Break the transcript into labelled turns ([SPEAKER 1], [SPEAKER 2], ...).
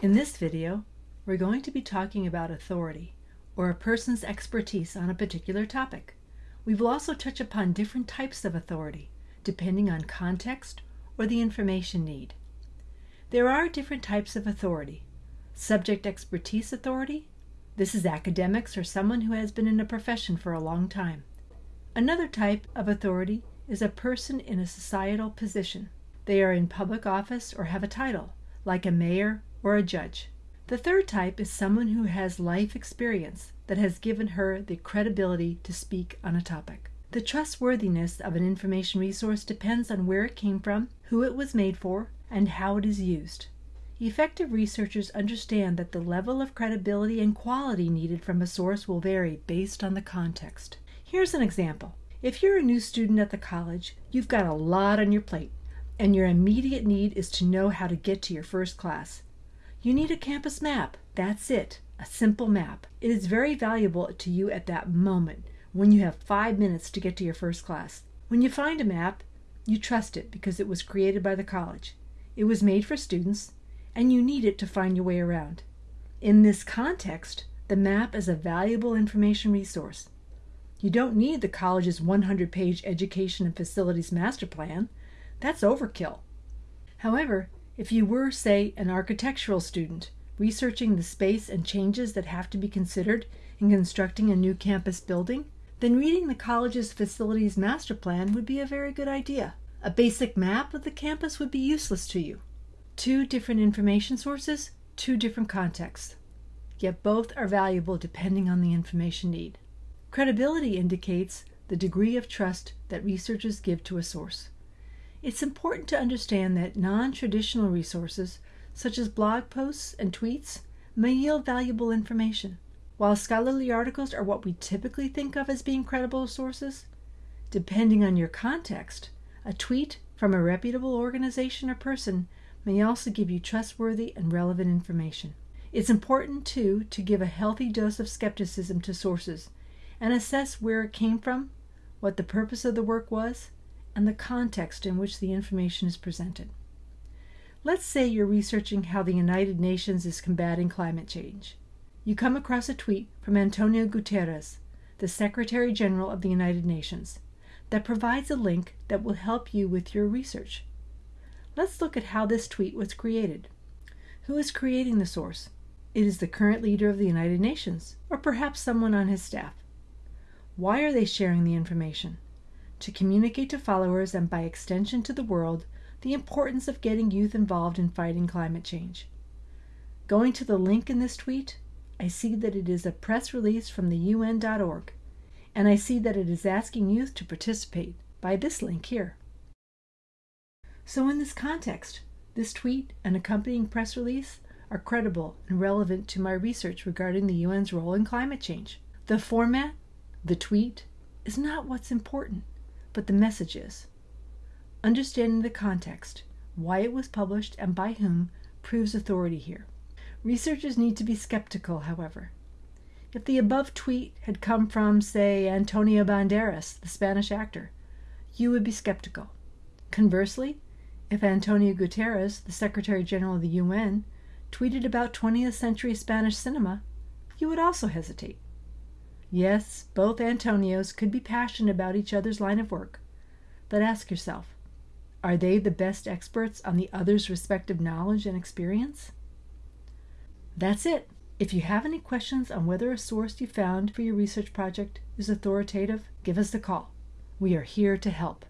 [SPEAKER 1] In this video, we're going to be talking about authority, or a person's expertise on a particular topic. We will also touch upon different types of authority, depending on context or the information need. There are different types of authority. Subject expertise authority, this is academics or someone who has been in a profession for a long time. Another type of authority is a person in a societal position. They are in public office or have a title, like a mayor or a judge. The third type is someone who has life experience that has given her the credibility to speak on a topic. The trustworthiness of an information resource depends on where it came from, who it was made for, and how it is used. Effective researchers understand that the level of credibility and quality needed from a source will vary based on the context. Here's an example. If you're a new student at the college, you've got a lot on your plate, and your immediate need is to know how to get to your first class. You need a campus map. That's it, a simple map. It is very valuable to you at that moment when you have five minutes to get to your first class. When you find a map, you trust it because it was created by the college. It was made for students, and you need it to find your way around. In this context, the map is a valuable information resource. You don't need the college's 100 page education and facilities master plan. That's overkill. However, if you were, say, an architectural student researching the space and changes that have to be considered in constructing a new campus building, then reading the college's facilities master plan would be a very good idea. A basic map of the campus would be useless to you. Two different information sources, two different contexts. Yet both are valuable depending on the information need. Credibility indicates the degree of trust that researchers give to a source. It's important to understand that non traditional resources, such as blog posts and tweets, may yield valuable information. While scholarly articles are what we typically think of as being credible sources, depending on your context, a tweet from a reputable organization or person may also give you trustworthy and relevant information. It's important, too, to give a healthy dose of skepticism to sources and assess where it came from, what the purpose of the work was, and the context in which the information is presented. Let's say you're researching how the United Nations is combating climate change. You come across a tweet from Antonio Guterres, the Secretary General of the United Nations, that provides a link that will help you with your research. Let's look at how this tweet was created. Who is creating the source? It is the current leader of the United Nations, or perhaps someone on his staff. Why are they sharing the information? To communicate to followers and by extension to the world the importance of getting youth involved in fighting climate change. Going to the link in this tweet, I see that it is a press release from the UN.org, and I see that it is asking youth to participate by this link here. So, in this context, this tweet and accompanying press release are credible and relevant to my research regarding the UN's role in climate change. The format, the tweet, is not what's important but the message is. Understanding the context, why it was published, and by whom proves authority here. Researchers need to be skeptical, however. If the above tweet had come from, say, Antonio Banderas, the Spanish actor, you would be skeptical. Conversely, if Antonio Guterres, the Secretary General of the UN, tweeted about 20th century Spanish cinema, you would also hesitate. Yes, both Antonios could be passionate about each other's line of work. But ask yourself are they the best experts on the other's respective knowledge and experience? That's it. If you have any questions on whether a source you found for your research project is authoritative, give us a call. We are here to help.